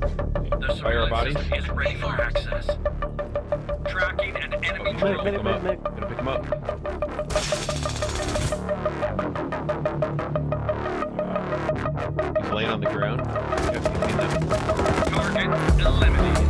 top the Fire our surveillance bodies. system is ready for access. Tracking an enemy Medic, drone. pick him up. Gonna pick him up. He's laying on the ground. Yep, you see that? Target eliminated.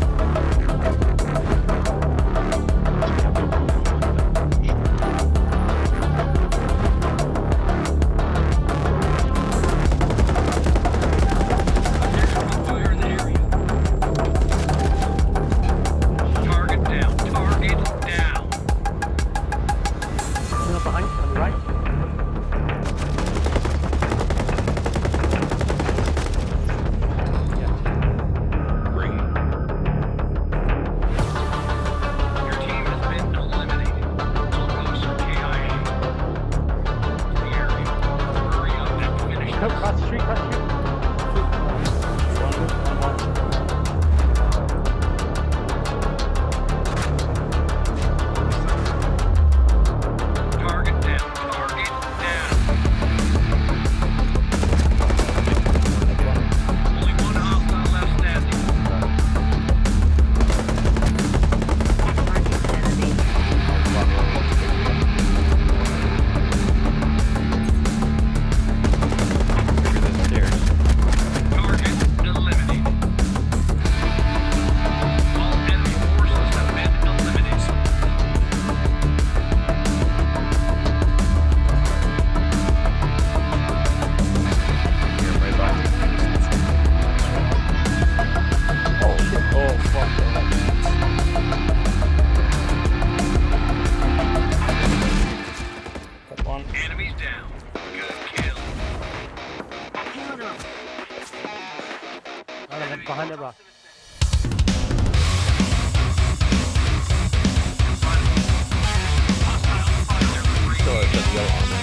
Still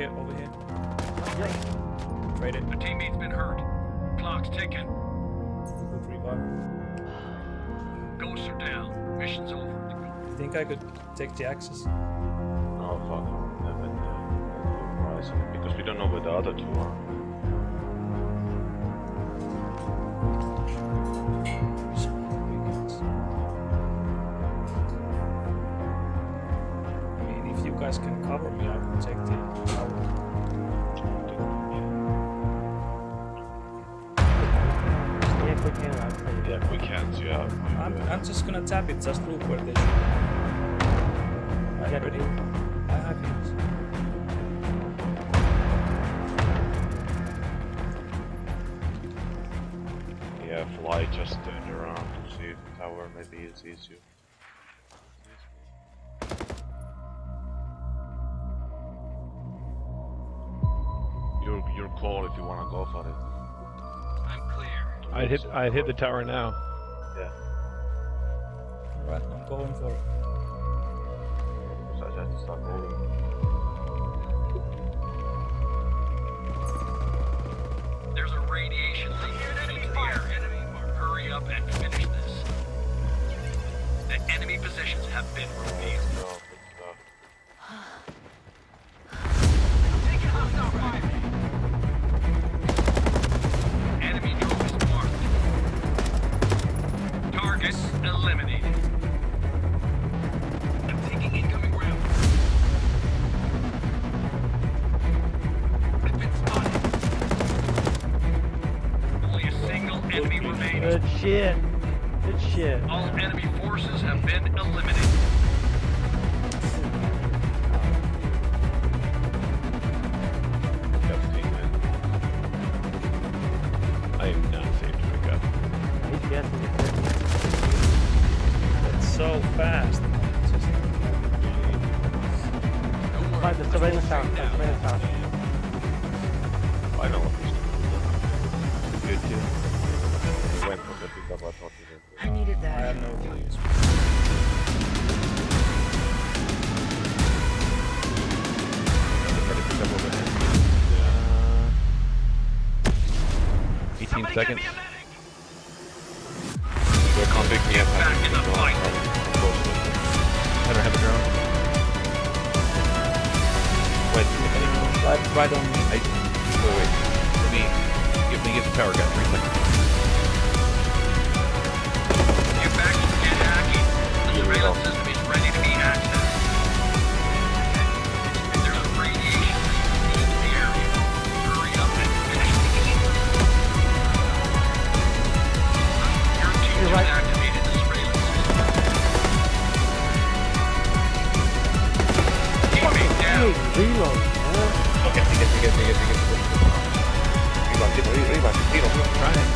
here, over here. Yeah. Trade it. A teammate's been hurt. Clock's ticking. Good revive. Ghosts are down. Mission's over. You think I could take the axes? No, fuck. Never, because we don't know where the other two are. Guys can cover me, I can take the tower. Yeah, quick hand. I'll tell. Yeah, if we can't, yeah. I'm, I'm just gonna tap it, just look where they should. Are you Got ready? it. I have it. Yeah, fly just turn around to see if the tower maybe is easier. Call if you wanna go for it. I'm clear. I'd hit, I'd hit the tower now. Yeah. Alright, I'm going for it. Because I had to start moving. There's a radiation leak into the air. Enemy. Hurry up and finish this. The enemy positions have been revealed. Forces have been eliminated. Seconds. They're come pick me up. Back in the fight. I don't have a drone. Wait, wait, Right, right on me. I, wait, wait. Let me, give me get the power gun. Three seconds. Get back and get hacking. The surveillance system is ready to be accessed. Tiro, arriba, tiro, tiro. Trying.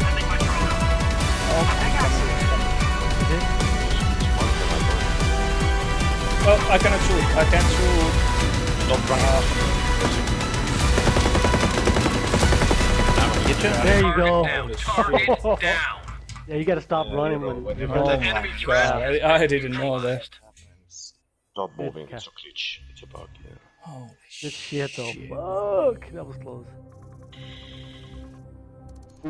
Sending my drone up. Oh, I cannot shoot. I can't shoot. Stop running. Get you? There you go. Target down. Down. Yeah, you gotta stop Yeah, running when when you're you're Oh going. my god, I, I been didn't know that. neutralized. Stop moving, Okay. it's a glitch. It's a bug, yeah. Holy Good shit though. shit. Fuck, that was close. I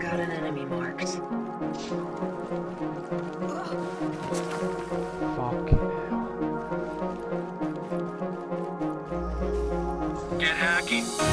got an enemy marked. Fuck. Get hacking.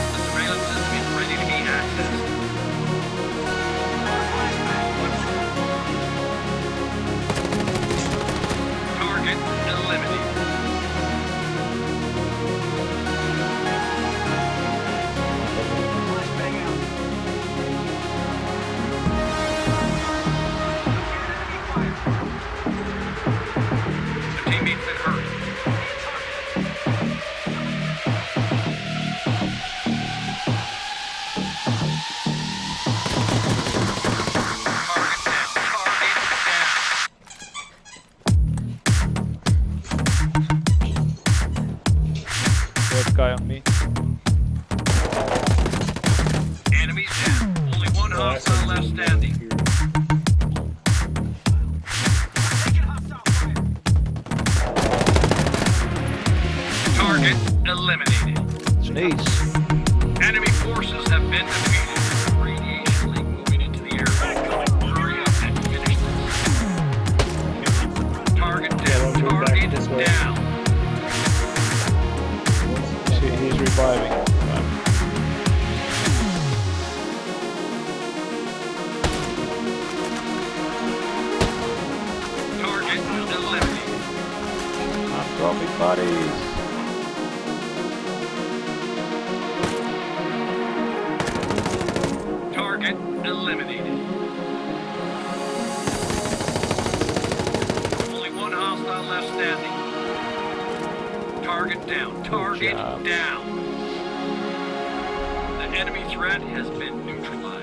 Eliminated. Sneeze. Enemy forces have been defeated. Radiation leak moving into the. Hurry up and finish this. Target down. don't move back Target down. Shit, he's reviving. Target eliminated. I'm dropping bodies. Target down. Target down. The enemy threat has been neutralized.